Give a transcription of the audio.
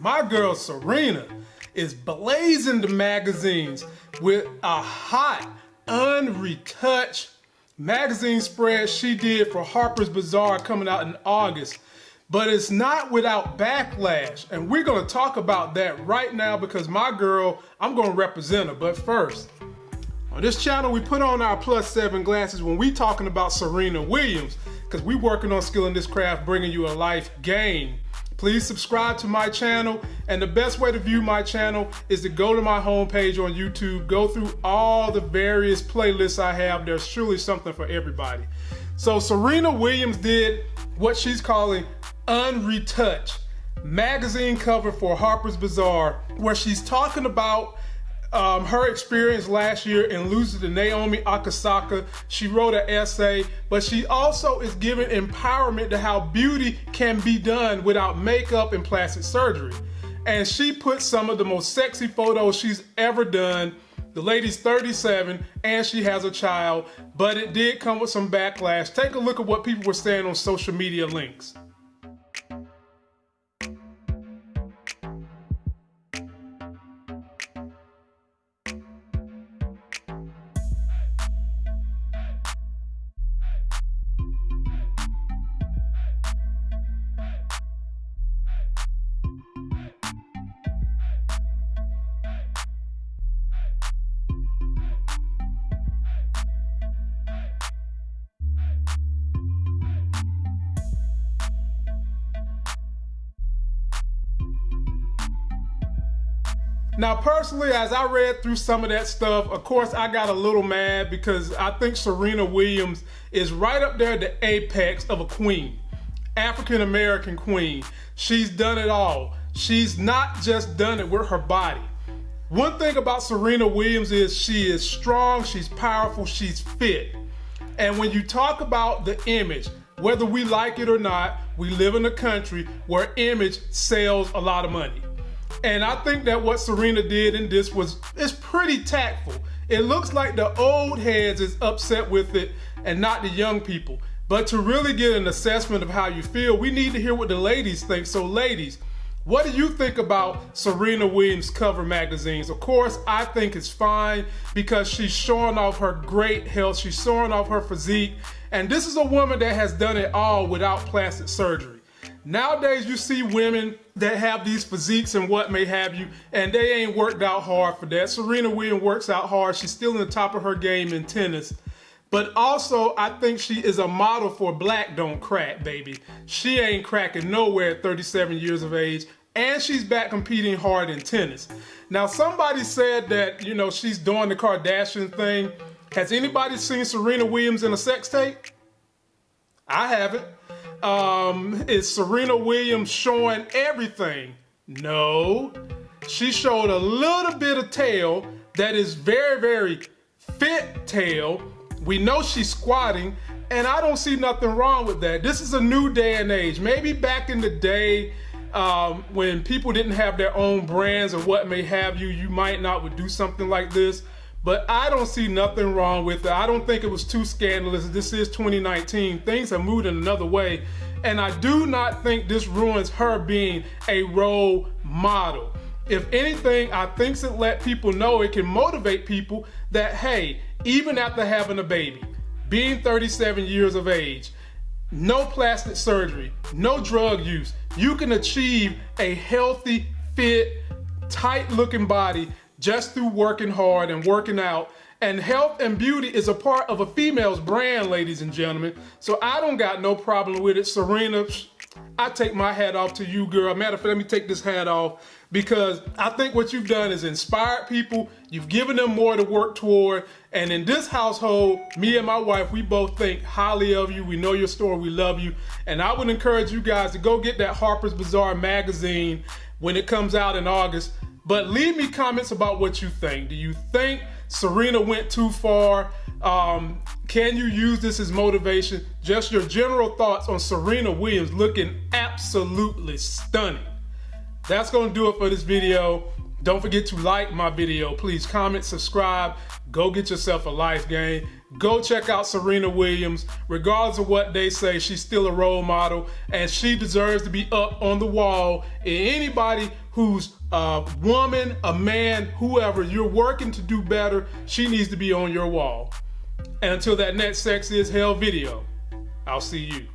my girl Serena is blazing the magazines with a hot, unretouched magazine spread she did for Harper's Bazaar coming out in August. But it's not without backlash. And we're going to talk about that right now because my girl, I'm going to represent her. But first, on this channel, we put on our plus seven glasses when we talking about Serena Williams because we working on skill in this craft, bringing you a life game. Please subscribe to my channel. And the best way to view my channel is to go to my homepage on YouTube, go through all the various playlists I have. There's surely something for everybody. So Serena Williams did what she's calling unretouched magazine cover for Harper's Bazaar, where she's talking about um, her experience last year in losing to Naomi Osaka. She wrote an essay, but she also is giving empowerment to how beauty can be done without makeup and plastic surgery. And she put some of the most sexy photos she's ever done. The lady's 37 and she has a child, but it did come with some backlash. Take a look at what people were saying on social media links. Now, personally, as I read through some of that stuff, of course, I got a little mad because I think Serena Williams is right up there at the apex of a queen, African American queen. She's done it all. She's not just done it with her body. One thing about Serena Williams is she is strong, she's powerful, she's fit. And when you talk about the image, whether we like it or not, we live in a country where image sells a lot of money. And I think that what Serena did in this was it's pretty tactful. It looks like the old heads is upset with it and not the young people. But to really get an assessment of how you feel, we need to hear what the ladies think. So ladies, what do you think about Serena Williams cover magazines? Of course, I think it's fine because she's showing off her great health. She's showing off her physique. And this is a woman that has done it all without plastic surgery. Nowadays, you see women that have these physiques and what may have you, and they ain't worked out hard for that. Serena Williams works out hard. She's still in the top of her game in tennis. But also, I think she is a model for black don't crack, baby. She ain't cracking nowhere at 37 years of age, and she's back competing hard in tennis. Now, somebody said that, you know, she's doing the Kardashian thing. Has anybody seen Serena Williams in a sex tape? I haven't. Um, is Serena Williams showing everything? No. She showed a little bit of tail that is very, very fit tail. We know she's squatting, and I don't see nothing wrong with that. This is a new day and age. Maybe back in the day, um, when people didn't have their own brands or what may have you, you might not would do something like this. But I don't see nothing wrong with it. I don't think it was too scandalous. This is 2019. Things have moved in another way. And I do not think this ruins her being a role model. If anything, I think it let people know it can motivate people that, hey, even after having a baby, being 37 years of age, no plastic surgery, no drug use, you can achieve a healthy, fit, tight looking body just through working hard and working out. And health and beauty is a part of a female's brand, ladies and gentlemen. So I don't got no problem with it. Serena, I take my hat off to you, girl. Matter of fact, let me take this hat off because I think what you've done is inspired people. You've given them more to work toward. And in this household, me and my wife, we both think highly of you. We know your story. We love you. And I would encourage you guys to go get that Harper's Bazaar magazine when it comes out in August. But leave me comments about what you think. Do you think Serena went too far? Um, can you use this as motivation? Just your general thoughts on Serena Williams looking absolutely stunning. That's going to do it for this video. Don't forget to like my video. Please comment, subscribe, go get yourself a life game. Go check out Serena Williams. Regardless of what they say, she's still a role model and she deserves to be up on the wall. And anybody who's a woman, a man, whoever, you're working to do better, she needs to be on your wall. And until that next Sex is Hell video, I'll see you.